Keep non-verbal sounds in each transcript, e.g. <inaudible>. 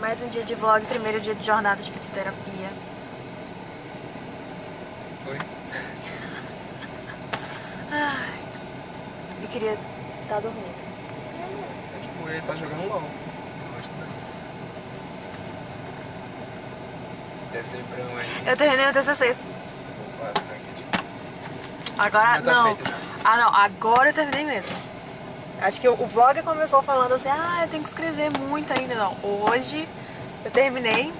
Mais um dia de vlog, primeiro dia de jornada de fisioterapia. Oi? Ai, eu queria estar dormindo. É tipo, ele tá jogando LOL. Deve ser um aí. Eu terminei o TCC. Opa. Agora, tá não. já. Ah, não, agora eu terminei mesmo. Acho que o, vlog começou falando assim, ah, eu tenho que escrever muito ainda. Não, hoje eu terminei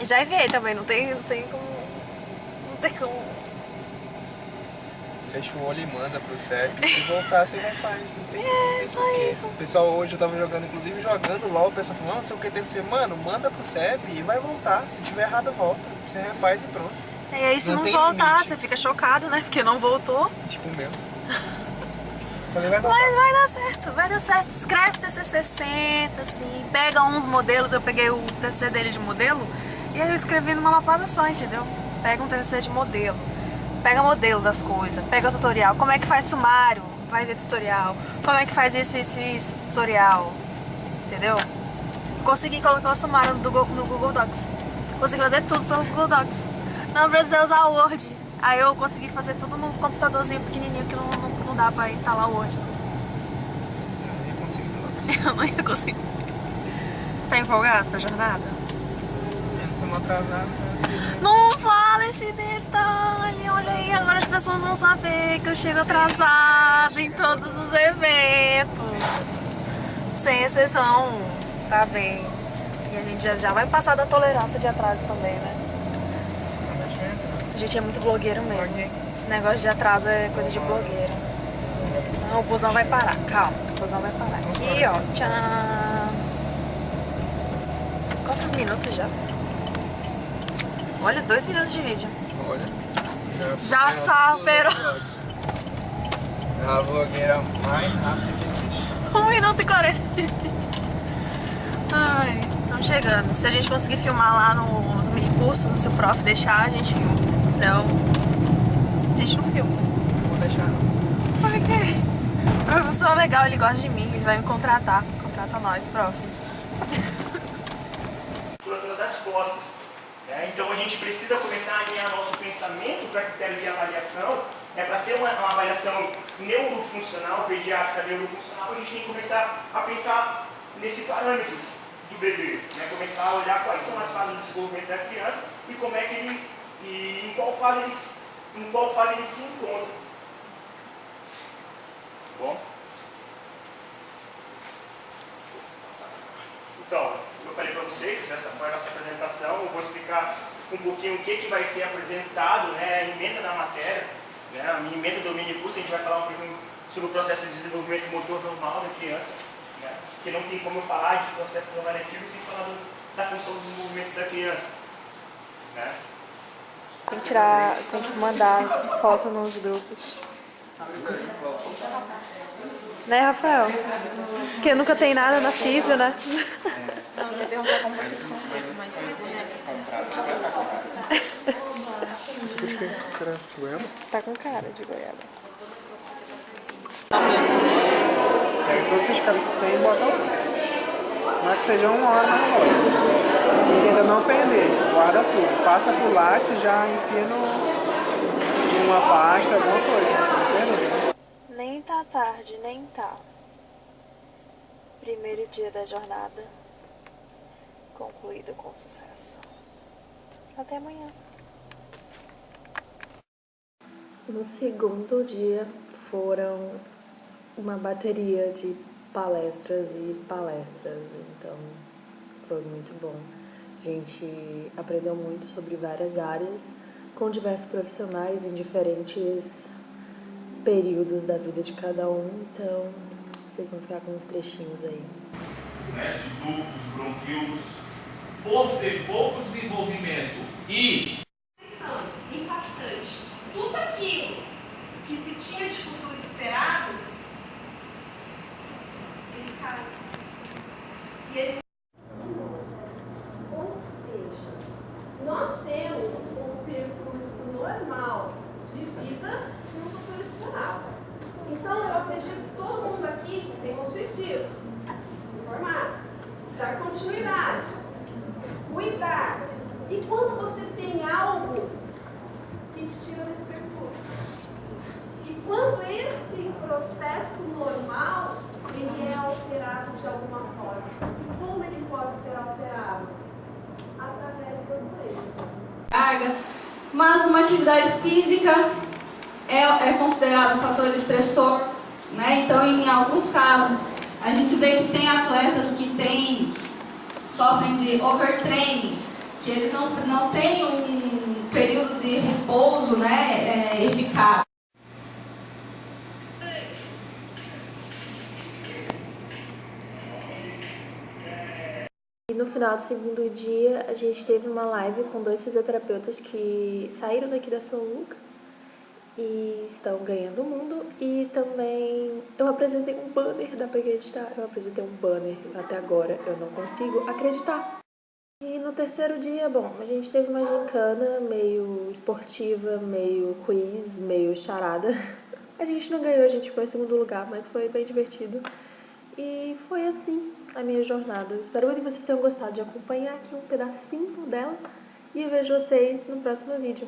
e já enviei também, não tem, não tem como... Não tem como... Fecha o olho e manda pro CEP. Se voltar, você refaz. Não tem, não tem isso. Pessoal hoje eu tava jogando, inclusive jogando LOL, o pessoal falou, não sei o que tem que ser. Mano, manda pro CEP e vai voltar. Se tiver errado, volta. Você refaz e pronto. E aí se Não não, voltar, limite. você fica chocado, né? Porque não voltou. Tipo o meu. <laughs> Falei, vai voltar. Mas vai dar certo, vai dar certo. Escreve TCC, senta, assim, pega uns modelos. Eu peguei o TCC dele de modelo e aí eu escrevi numa lapada só, entendeu? Pega um TCC de modelo, pega modelo das coisas, pega tutorial. Como é que faz sumário? Vai ver tutorial. Como é que faz isso, isso, isso? Tutorial. Entendeu? Consegui colocar o sumário no Google, no Google Docs. Consegui fazer tudo pelo Google Docs. Não precisa usar o Word. Aí eu consegui fazer tudo no computadorzinho pequenininho que não, não, não dá pra instalar Word. Eu não ia conseguir com Eu não ia conseguir. Tá empolgado pra jornada? Nós estamos atrasados. né? Não fala esse detalhe, olha aí, agora as pessoas vão saber que eu chego atrasada em todos os eventos. Sem exceção, tá bem. E a gente já, já vai passar da tolerância de atraso também, né? A gente é muito blogueiro mesmo. Esse negócio de atraso é coisa de blogueiro. Não, o busão vai parar, calma, o busão vai parar. Aqui, ó, tchau. Quantos minutos já? Olha, dois minutos de vídeo. Olha. Já superou superou. É a blogueira mais rápida que existe. 1 minuto e 40 de vídeo. Ai, estão chegando. Se a gente conseguir filmar lá no, no mini curso, se o prof deixar, a gente filma. Senão, a gente não filma. Não vou deixar não. Por quê? O professor é legal, ele gosta de mim, ele vai me contratar. Contrata nós, prof. das costas. né? Então a gente precisa começar a alinhar nosso pensamento para critério de avaliação. É para ser uma, uma avaliação neurofuncional, pediátrica neurofuncional, a gente tem que começar a pensar nesse parâmetro do bebê. Né? Começar a olhar quais são as fases do desenvolvimento da criança e como é que ele. E em qual fase ele, em qual fase ele se encontra. Bom? Então, eu falei para vocês, essa foi a nossa apresentação, eu vou explicar um pouquinho o que, que vai ser apresentado, né, a emenda da matéria, né, a minha emenda do mini curso, a gente vai falar um pouquinho sobre o processo de desenvolvimento motor normal da criança, né, porque não tem como eu falar de processo normativo sem falar do- da função do desenvolvimento da criança. Né. Tem que tirar, tem que mandar foto nos grupos. Né, Rafael? Porque nunca tem nada na físio, né? Suco de quê? Será? Goiaba? Tá com cara de goiaba. Pega todos esses caras que tem e bota lá. Não é que seja uma hora na hora. Tudo. Passa por lá e você já enfia no, em uma pasta, alguma coisa. Perder. Nem tá tarde, nem tá. Primeiro dia da jornada concluído com sucesso. Até amanhã. No segundo dia foram uma bateria de palestras e palestras, então foi muito bom. A gente aprendeu muito sobre várias áreas com diversos profissionais em diferentes períodos da vida de cada um, então vocês vão ficar com uns trechinhos aí. né, de ductos, bronquíolos, por ter pouco desenvolvimento e pensando, impactante. Tudo aquilo que se tinha de futuro esperado, ele caiu. E ele... Ou seja, nós temos um percurso normal de vida no futuro esperado. Então, eu acredito que todo mundo aqui tem um objetivo, se formar, dar continuidade. cuidar. E quando você tem algo que te tira desse percurso? E quando esse processo normal, ele é alterado de alguma forma. E como ele pode ser alterado? Através da doença. carga, mas uma atividade física é, é considerado um fator estressor, né? Então, em alguns casos, a gente vê que tem atletas que têm, sofrem de overtraining, que eles não, não têm um período de repouso né, é, eficaz. E no final do segundo dia, a gente teve uma live com dois fisioterapeutas que saíram daqui da São Lucas e estão ganhando o mundo. E também eu apresentei um banner, dá pra acreditar? Eu apresentei um banner, até agora eu não consigo acreditar. E no terceiro dia, bom, a gente teve uma gincana meio esportiva, meio quiz, meio charada. <laughs> A gente não ganhou, a gente ficou em segundo lugar, mas foi bem divertido. E foi assim a minha jornada. Espero que vocês tenham gostado de acompanhar aqui um pedacinho dela. E eu vejo vocês no próximo vídeo.